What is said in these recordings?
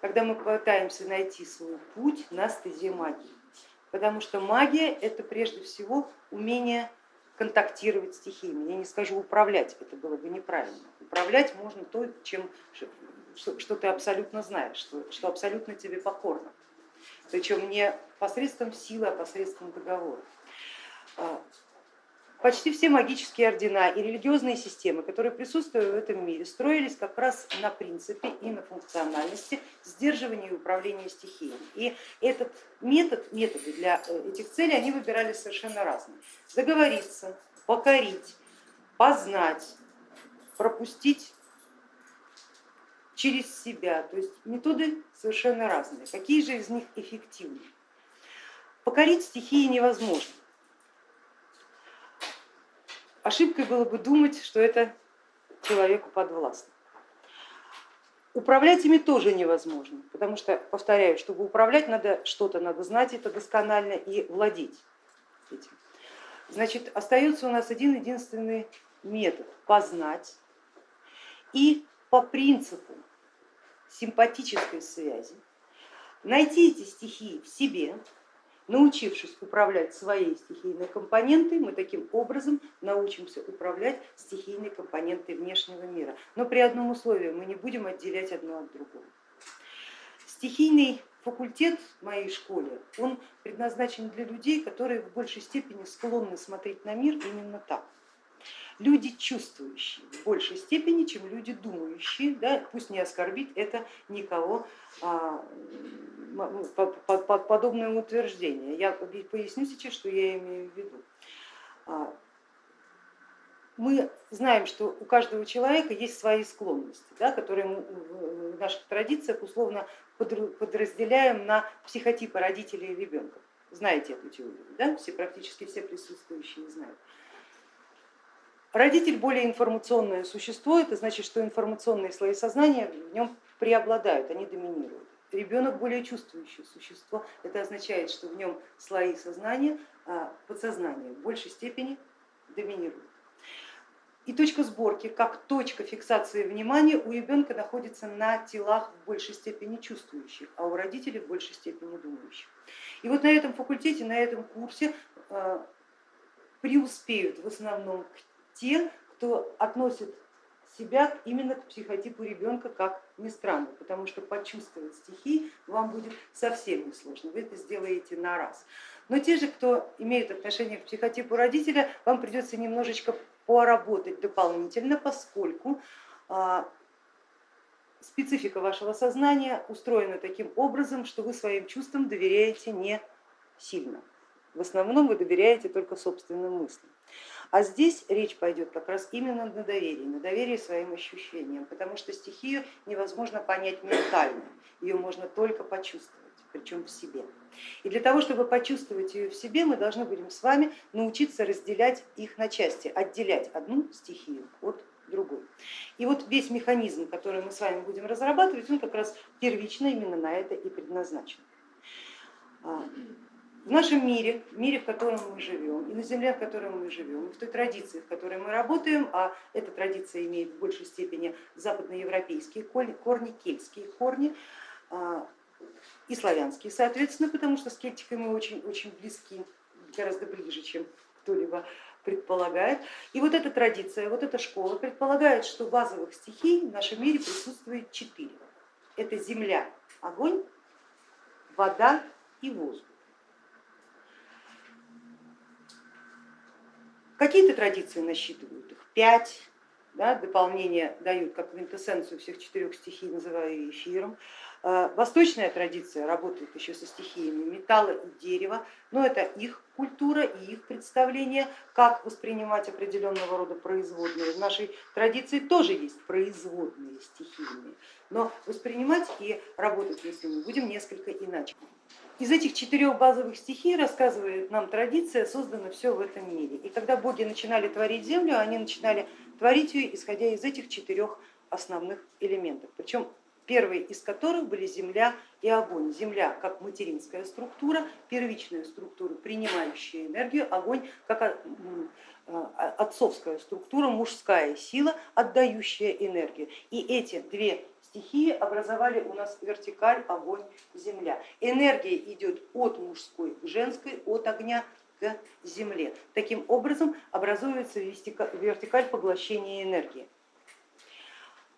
когда мы пытаемся найти свой путь на стезе магии. Потому что магия это прежде всего умение контактировать с стихиями. Я не скажу управлять, это было бы неправильно. Управлять можно то, чем, что ты абсолютно знаешь, что, что абсолютно тебе покорно. Причем не посредством силы, а посредством договора. Почти все магические ордена и религиозные системы, которые присутствуют в этом мире, строились как раз на принципе и на функциональности сдерживания и управления стихиями. И этот метод, методы для э, этих целей они выбирали совершенно разные. Договориться, покорить, познать, пропустить через себя. То есть методы совершенно разные. Какие же из них эффективны? Покорить стихии невозможно. Ошибкой было бы думать, что это человеку подвластно. Управлять ими тоже невозможно, потому что, повторяю, чтобы управлять, надо что-то надо знать, это досконально и владеть этим. Значит, остается у нас один единственный метод познать и по принципу симпатической связи найти эти стихии в себе, Научившись управлять своей стихийной компонентой, мы таким образом научимся управлять стихийной компонентой внешнего мира. Но при одном условии мы не будем отделять одно от другого. Стихийный факультет в моей школе, он предназначен для людей, которые в большей степени склонны смотреть на мир именно так люди чувствующие в большей степени, чем люди думающие, да, пусть не оскорбит это никого а, подобное утверждение. Я поясню сейчас, что я имею в виду. А, мы знаем, что у каждого человека есть свои склонности, да, которые в наших традициях условно подразделяем на психотипы родителей и ребенка. Знаете эту теорию, да? все, практически все присутствующие знают. Родитель более информационное существо, это значит, что информационные слои сознания в нем преобладают, они доминируют. Ребенок более чувствующее существо, это означает, что в нем слои сознания, а, подсознания в большей степени доминируют. И точка сборки, как точка фиксации внимания у ребенка находится на телах в большей степени чувствующих, а у родителей в большей степени думающих. И вот на этом факультете, на этом курсе а, преуспеют в основном те, кто относит себя именно к психотипу ребенка, как ни странно, потому что почувствовать стихи вам будет совсем несложно, вы это сделаете на раз. Но те же, кто имеет отношение к психотипу родителя, вам придется немножечко поработать дополнительно, поскольку а, специфика вашего сознания устроена таким образом, что вы своим чувствам доверяете не сильно. В основном вы доверяете только собственным мыслям. А здесь речь пойдет как раз именно на доверии, на доверии своим ощущениям, потому что стихию невозможно понять ментально, ее можно только почувствовать, причем в себе. И для того, чтобы почувствовать ее в себе, мы должны будем с вами научиться разделять их на части, отделять одну стихию от другой. И вот весь механизм, который мы с вами будем разрабатывать, он как раз первично именно на это и предназначен. В нашем мире, в мире, в котором мы живем, и на земле, в которой мы живем, и в той традиции, в которой мы работаем, а эта традиция имеет в большей степени западноевропейские корни, кельтские корни а, и славянские, соответственно, потому что с кельтикой мы очень, очень близки, гораздо ближе, чем кто-либо предполагает. И вот эта традиция, вот эта школа предполагает, что базовых стихий в нашем мире присутствует четыре. Это земля, огонь, вода и воздух. Какие-то традиции насчитывают их пять, да, дополнение дают как квинтэссенцию всех четырех стихий, называю эфиром. Э, восточная традиция работает еще со стихиями металла и дерева, но это их культура и их представление, как воспринимать определенного рода производные. В нашей традиции тоже есть производные стихийные, но воспринимать и работать с ними будем несколько иначе. Из этих четырех базовых стихий, рассказывает нам традиция, создано все в этом мире. И когда боги начинали творить землю, они начинали творить ее, исходя из этих четырех основных элементов. Причем первые из которых были земля и огонь. Земля как материнская структура, первичная структура, принимающая энергию, огонь как а, отцовская структура, мужская сила, отдающая энергию. И эти две стихии образовали у нас вертикаль огонь, земля. Энергия идет от мужской к женской, от огня к земле. Таким образом образуется вертикаль поглощения энергии.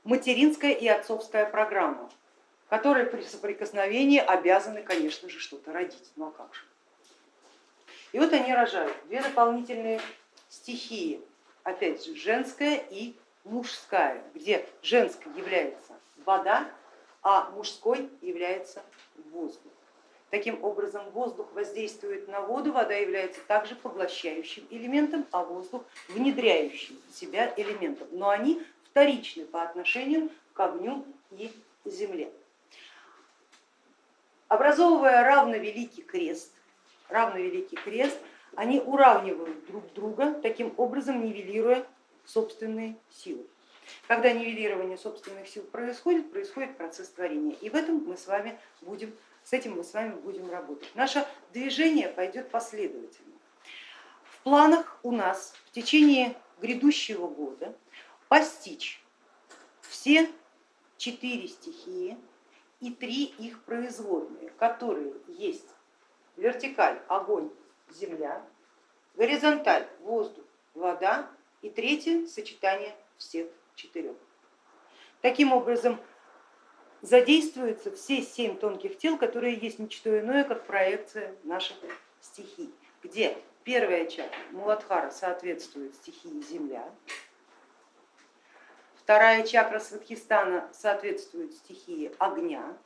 Материнская и отцовская программа, которые при соприкосновении обязаны, конечно же, что-то родить. Ну а как же? И вот они рожают две дополнительные стихии, опять же, женская и мужская, где женской является вода, а мужской является воздух. Таким образом, воздух воздействует на воду, вода является также поглощающим элементом, а воздух внедряющим в себя элементом. Но они вторичны по отношению к огню и земле. Образовывая равновеликий крест, равновеликий крест, они уравнивают друг друга, таким образом нивелируя собственные силы. Когда нивелирование собственных сил происходит, происходит процесс творения. И в этом мы с вами будем с этим мы с вами будем работать. Наше движение пойдет последовательно. В планах у нас в течение грядущего года постичь все четыре стихии и три их производные, которые есть вертикаль, огонь, земля, горизонталь, воздух, вода и третье сочетание всех четырех. Таким образом, задействуются все семь тонких тел, которые есть не что иное, как проекция наших стихий, где первая чакра Муладхара соответствует стихии земля, вторая чакра Сватхистана соответствует стихии огня,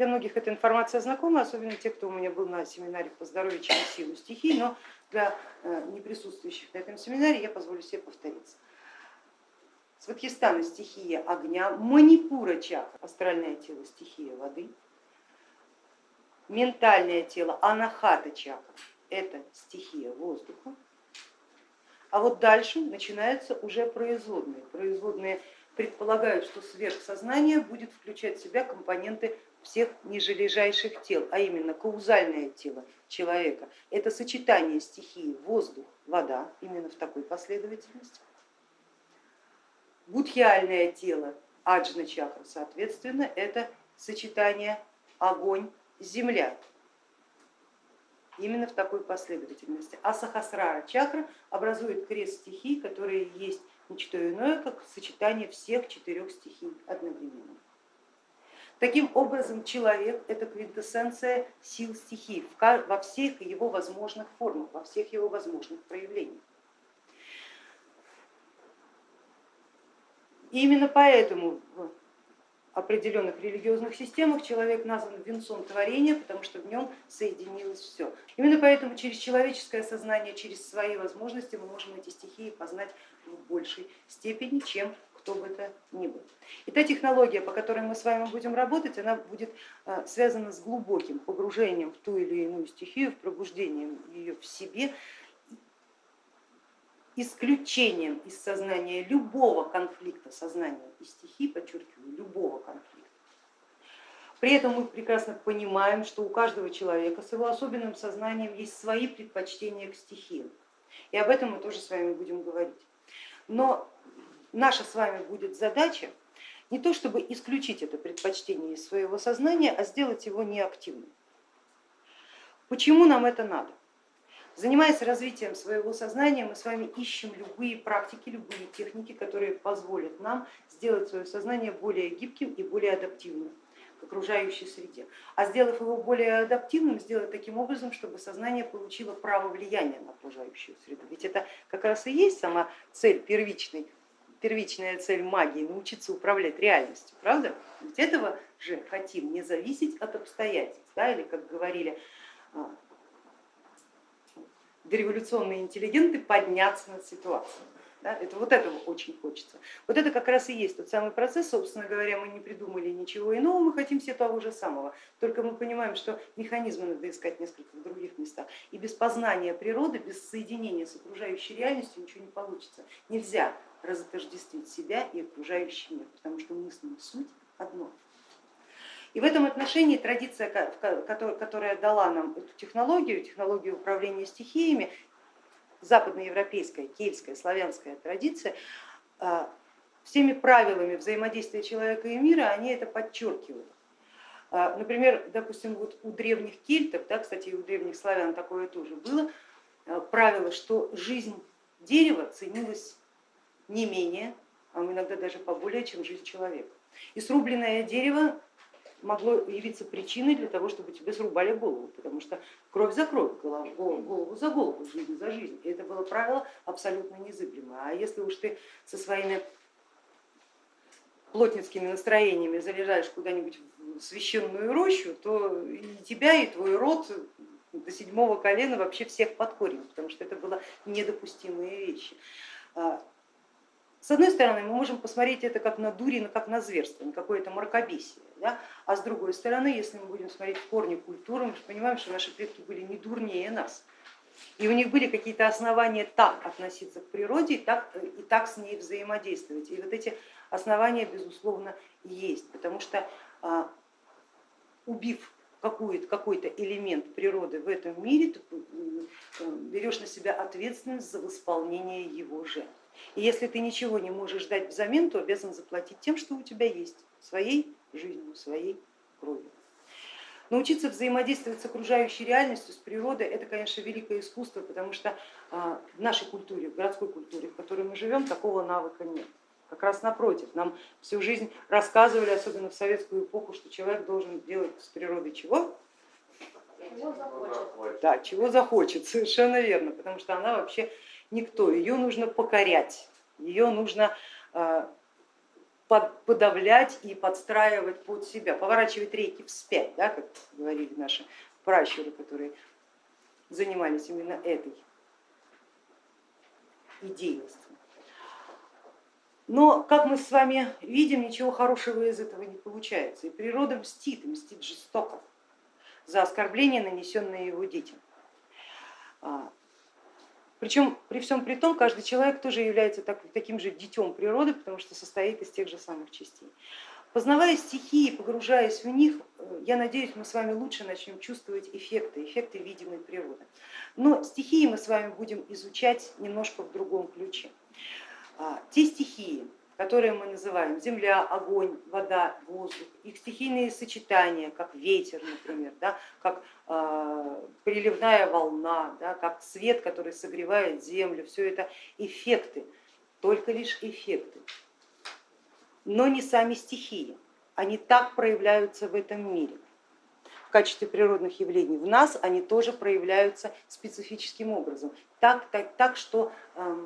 Для многих эта информация знакома, особенно те, кто у меня был на семинаре по здоровью через силу стихий, но для э, неприсутствующих на этом семинаре я позволю себе повториться. Сватхистана стихия огня, Манипура чакра, астральное тело стихия воды, ментальное тело Анахата чакра, это стихия воздуха, а вот дальше начинаются уже производные. Производные предполагают, что сверхсознание будет включать в себя компоненты всех нижележащих тел, а именно каузальное тело человека. Это сочетание стихии воздух, вода, именно в такой последовательности Будхиальное тело аджна чакра, соответственно, это сочетание огонь, земля, именно в такой последовательности. А сахасрара чакра образует крест стихий, которые есть ничто иное, как сочетание всех четырех стихий одновременно. Таким образом, человек это квинтэссенция сил стихий во всех его возможных формах, во всех его возможных проявлениях. И именно поэтому в определенных религиозных системах человек назван венцом творения, потому что в нем соединилось все. Именно поэтому через человеческое сознание, через свои возможности мы можем эти стихии познать в большей степени, чем кто бы то ни был. И та технология, по которой мы с вами будем работать, она будет э, связана с глубоким погружением в ту или иную стихию, в пробуждением ее в себе исключением из сознания любого конфликта сознания и стихий, подчеркиваю, любого конфликта. При этом мы прекрасно понимаем, что у каждого человека с его особенным сознанием есть свои предпочтения к стихиям. И об этом мы тоже с вами будем говорить. Но наша с вами будет задача не то чтобы исключить это предпочтение из своего сознания, а сделать его неактивным. Почему нам это надо? Занимаясь развитием своего сознания, мы с вами ищем любые практики, любые техники, которые позволят нам сделать свое сознание более гибким и более адаптивным к окружающей среде. А сделав его более адаптивным, сделать таким образом, чтобы сознание получило право влияния на окружающую среду. Ведь это как раз и есть сама цель первичной первичная цель магии, научиться управлять реальностью, правда? Ведь этого же хотим не зависеть от обстоятельств, да, или как говорили а, дореволюционные интеллигенты подняться над ситуацией. Да, это вот этого очень хочется. Вот это как раз и есть тот самый процесс, собственно говоря, мы не придумали ничего иного, мы хотим все того же самого. Только мы понимаем, что механизмы надо искать в других местах. И без познания природы, без соединения с окружающей реальностью ничего не получится. Нельзя разотождествить себя и окружающий мир, потому что мы с суть одно. И в этом отношении традиция, которая дала нам эту технологию, технологию управления стихиями, западноевропейская, кельтская, славянская традиция, а, всеми правилами взаимодействия человека и мира они это подчеркивают. А, например, допустим, вот у древних кельтов, да, кстати, и у древних славян такое тоже было, а, правило, что жизнь дерева ценилась не менее, а иногда даже поболее, чем жизнь человека. И срубленное дерево могло явиться причиной для того, чтобы тебе срубали голову, потому что кровь за кровь, голову, голову за голову, жизнь за жизнь. И это было правило абсолютно незыблемое. А если уж ты со своими плотницкими настроениями залезаешь куда-нибудь в священную рощу, то и тебя, и твой род до седьмого колена вообще всех под корень, потому что это было недопустимые вещи. С одной стороны, мы можем посмотреть это как на дури, как на зверство, на какое-то мракобесие. Да? А с другой стороны, если мы будем смотреть в корни культуры, мы же понимаем, что наши предки были не дурнее нас. И у них были какие-то основания так относиться к природе и так, и так с ней взаимодействовать. И вот эти основания, безусловно, есть, потому что а, убив какой-то какой элемент природы в этом мире, ты берешь на себя ответственность за восполнение его же. И если ты ничего не можешь дать взамен, то обязан заплатить тем, что у тебя есть, своей жизнью, своей кровью. Научиться взаимодействовать с окружающей реальностью, с природой, это, конечно, великое искусство, потому что а, в нашей культуре, в городской культуре, в которой мы живем, такого навыка нет. Как раз напротив, нам всю жизнь рассказывали, особенно в советскую эпоху, что человек должен делать с природой чего? Чего захочет. Да, чего захочет, совершенно верно, потому что она вообще никто, ее нужно покорять, ее нужно а, подавлять и подстраивать под себя, поворачивать рейки вспять, да, как говорили наши пращуры, которые занимались именно этой идейностью. Но, как мы с вами видим, ничего хорошего из этого не получается. И природа мстит, мстит жестоко за оскорбления, нанесенные его детям. Причем при всем при том, каждый человек тоже является так, таким же детем природы, потому что состоит из тех же самых частей. Познавая стихии, погружаясь в них, э, я надеюсь, мы с вами лучше начнем чувствовать эффекты, эффекты видимой природы. Но стихии мы с вами будем изучать немножко в другом ключе. А, те стихии, которые мы называем земля, огонь, вода, воздух, их стихийные сочетания, как ветер, например, да, как э, приливная волна, да, как свет, который согревает землю, все это эффекты, только лишь эффекты, но не сами стихии, они так проявляются в этом мире. В качестве природных явлений в нас они тоже проявляются специфическим образом, так, так, так что э,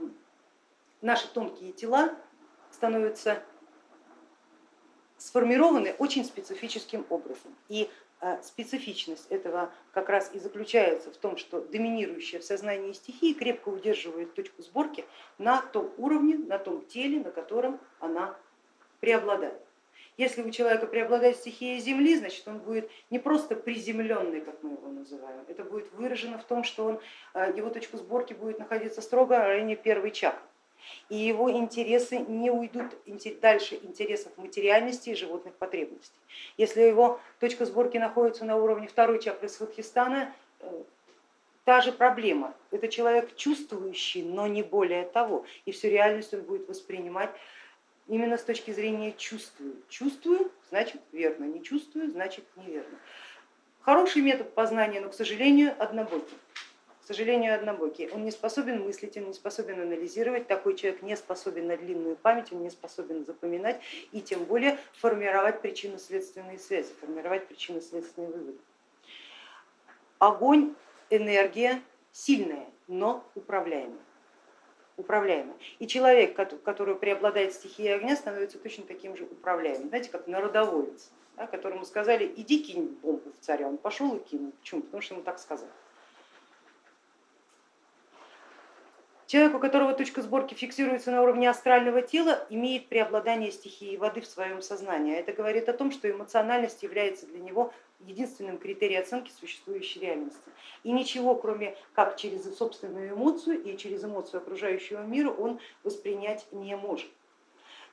наши тонкие тела становятся сформированы очень специфическим образом. И э, специфичность этого как раз и заключается в том, что доминирующая в сознании стихии крепко удерживает точку сборки на том уровне, на том теле, на котором она преобладает. Если у человека преобладает стихия Земли, значит он будет не просто приземленный, как мы его называем, это будет выражено в том, что он, э, его точка сборки будет находиться строго в районе первой чакры и его интересы не уйдут дальше интересов материальности и животных потребностей. Если его точка сборки находится на уровне второй чакры Сватхистана, э, та же проблема. Это человек чувствующий, но не более того. И всю реальность он будет воспринимать именно с точки зрения чувствую. Чувствую, значит верно, не чувствую, значит неверно. Хороший метод познания, но, к сожалению, однобокий к сожалению, однобокий. Он не способен мыслить, он не способен анализировать, такой человек не способен на длинную память, он не способен запоминать и тем более формировать причинно-следственные связи, формировать причинно-следственные выводы. Огонь, энергия сильная, но управляемая. управляемая. И человек, который преобладает стихией огня, становится точно таким же управляемым, знаете, как народоволец, да, которому сказали, иди кинь бомбу в царя, он пошел и кинул. Почему? Потому что ему так сказали. Человек, у которого точка сборки фиксируется на уровне астрального тела, имеет преобладание стихии воды в своем сознании. Это говорит о том, что эмоциональность является для него единственным критерием оценки существующей реальности. И ничего, кроме как через собственную эмоцию и через эмоцию окружающего мира, он воспринять не может.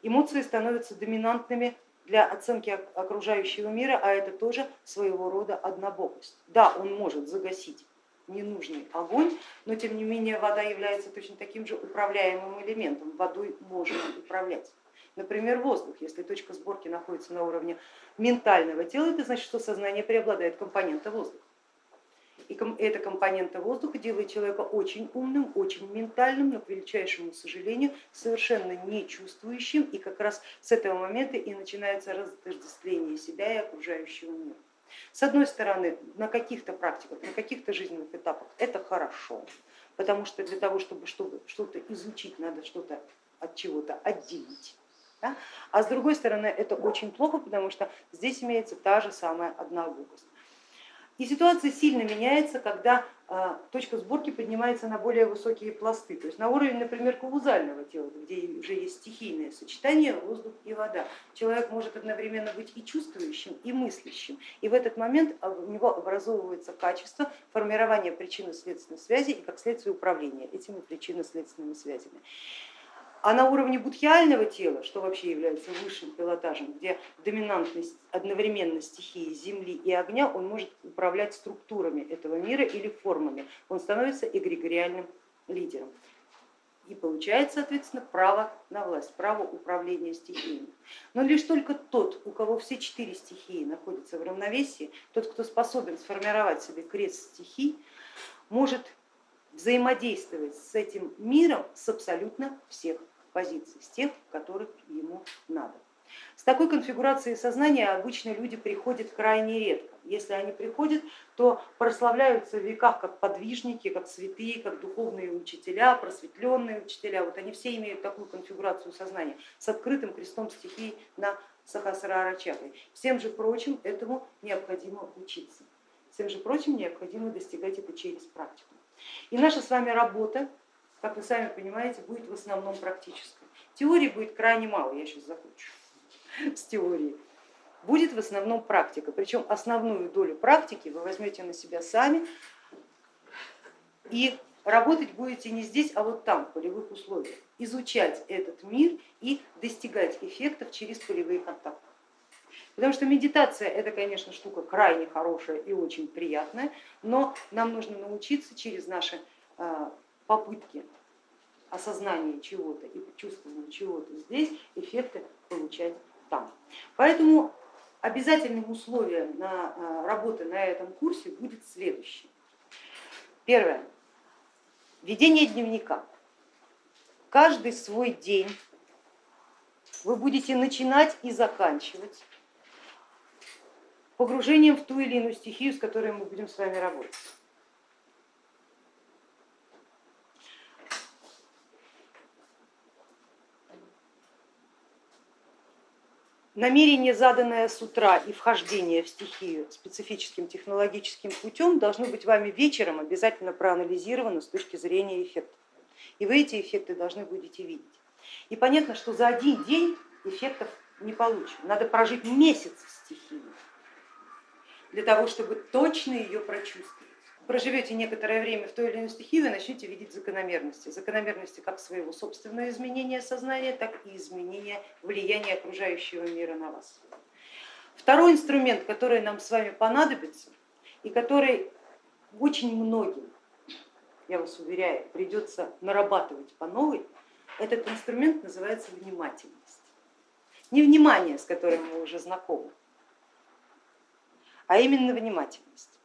Эмоции становятся доминантными для оценки окружающего мира, а это тоже своего рода однобокость. Да, он может загасить ненужный огонь, но тем не менее вода является точно таким же управляемым элементом, водой можно управлять. Например, воздух, если точка сборки находится на уровне ментального тела, это значит, что сознание преобладает компонента воздуха. И эта компонента воздуха делает человека очень умным, очень ментальным, но, к величайшему сожалению, совершенно не чувствующим. И как раз с этого момента и начинается разотождествление себя и окружающего мира. С одной стороны, на каких-то практиках, на каких-то жизненных этапах это хорошо, потому что для того, чтобы что-то изучить, надо что-то от чего-то отделить. Да? А с другой стороны, это очень плохо, потому что здесь имеется та же самая однобокость. И ситуация сильно меняется, когда а, точка сборки поднимается на более высокие пласты, то есть на уровень, например, каузального тела, где уже есть стихийное сочетание воздух и вода. Человек может одновременно быть и чувствующим, и мыслящим, и в этот момент у него образовывается качество формирования причинно-следственной связи и как следствие управления этими причинно-следственными связями. А на уровне будхиального тела, что вообще является высшим пилотажем, где доминантность одновременно стихии земли и огня, он может управлять структурами этого мира или формами, он становится эгрегориальным лидером и получает, соответственно, право на власть, право управления стихиями. Но лишь только тот, у кого все четыре стихии находятся в равновесии, тот, кто способен сформировать себе крест стихий, может взаимодействовать с этим миром с абсолютно всех позиций, с тех, которых ему надо. С такой конфигурацией сознания обычно люди приходят крайне редко. Если они приходят, то прославляются в веках как подвижники, как святые, как духовные учителя, просветленные учителя. Вот они все имеют такую конфигурацию сознания с открытым крестом стихий на Сахасрара чакре. Всем же прочим этому необходимо учиться. Всем же прочим необходимо достигать это через практику. И наша с вами работа как вы сами понимаете, будет в основном практической. Теории будет крайне мало, я сейчас закончу с теорией. Будет в основном практика, причем основную долю практики вы возьмете на себя сами и работать будете не здесь, а вот там, в полевых условиях, изучать этот мир и достигать эффектов через полевые контакты. Потому что медитация это, конечно, штука крайне хорошая и очень приятная, но нам нужно научиться через наши а, попытки осознания чего-то и чувствования чего-то здесь, эффекты получать там. Поэтому обязательным условием на а, работы на этом курсе будет следующее. Первое. Ведение дневника. Каждый свой день вы будете начинать и заканчивать погружением в ту или иную стихию, с которой мы будем с вами работать. Намерение, заданное с утра и вхождение в стихию специфическим технологическим путем должно быть вами вечером обязательно проанализировано с точки зрения эффектов. И вы эти эффекты должны будете видеть. И понятно, что за один день эффектов не получим. Надо прожить месяц в стихии для того, чтобы точно ее прочувствовать проживете некоторое время в той или иной стихии, вы начнете видеть закономерности. Закономерности как своего собственного изменения сознания, так и изменения влияния окружающего мира на вас. Второй инструмент, который нам с вами понадобится и который очень многим, я вас уверяю, придется нарабатывать по новой, этот инструмент называется внимательность. Не внимание, с которым мы уже знакомы, а именно внимательность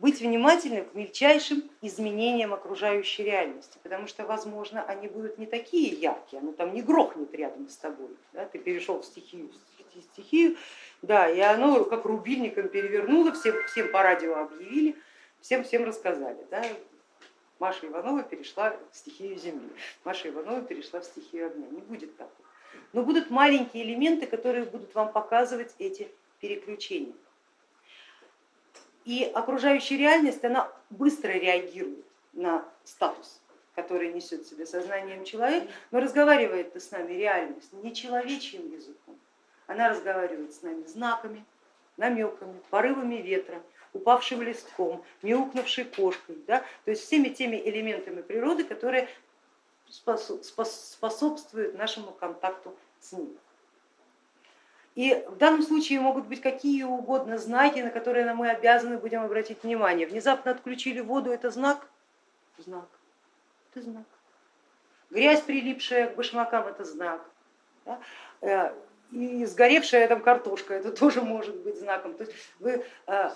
быть внимательным к мельчайшим изменениям окружающей реальности, потому что, возможно, они будут не такие яркие, оно там не грохнет рядом с тобой, да? ты перешел в стихию, в стихию, да, и оно как рубильником перевернуло, всем, всем по радио объявили, всем всем рассказали. Да? Маша Иванова перешла в стихию земли, Маша Иванова перешла в стихию огня. Не будет такого. Но будут маленькие элементы, которые будут вам показывать эти переключения. И окружающая реальность, она быстро реагирует на статус, который несет в себе сознанием человек, но разговаривает с нами реальность не человечьим языком, она разговаривает с нами знаками, намеками, порывами ветра, упавшим листком, мяукнувшей кошкой, да? то есть всеми теми элементами природы, которые способствуют нашему контакту с ним. И в данном случае могут быть какие угодно знаки, на которые мы обязаны будем обратить внимание. Внезапно отключили воду, это знак? Знак. Это знак. Грязь, прилипшая к башмакам, это знак. Да? Э, и сгоревшая там картошка, это тоже может быть знаком. То есть вы, э,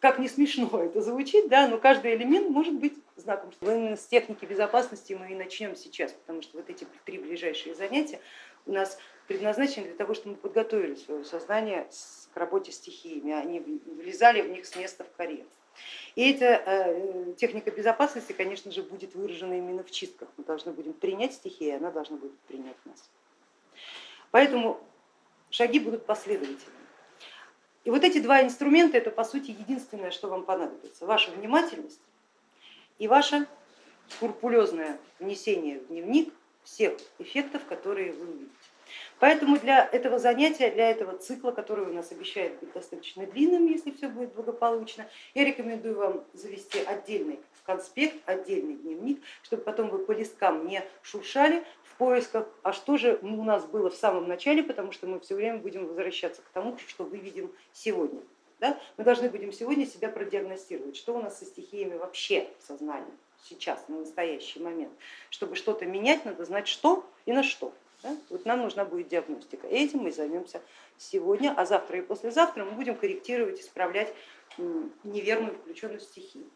как не смешно это звучит, да, но каждый элемент может быть знаком. Именно с техники безопасности мы и начнем сейчас, потому что вот эти три ближайшие занятия у нас предназначены для того, чтобы мы подготовили свое сознание к работе с стихиями, они влезали в них с места в карьер. И эта э, техника безопасности, конечно же, будет выражена именно в чистках. Мы должны будем принять стихии, и она должна будет принять нас. Поэтому шаги будут последовательными. И вот эти два инструмента, это по сути единственное, что вам понадобится. Ваша внимательность и ваше скрупулезное внесение в дневник всех эффектов, которые вы увидите. Поэтому для этого занятия, для этого цикла, который у нас обещает быть достаточно длинным, если все будет благополучно, я рекомендую вам завести отдельный конспект, отдельный дневник, чтобы потом вы по листкам не шуршали в поисках, а что же у нас было в самом начале, потому что мы все время будем возвращаться к тому, что выведем сегодня. Да? Мы должны будем сегодня себя продиагностировать, что у нас со стихиями вообще в сознании сейчас, на настоящий момент. Чтобы что-то менять, надо знать что и на что. Вот нам нужна будет диагностика. Этим мы займемся сегодня, а завтра и послезавтра мы будем корректировать, исправлять неверную включенность стихии.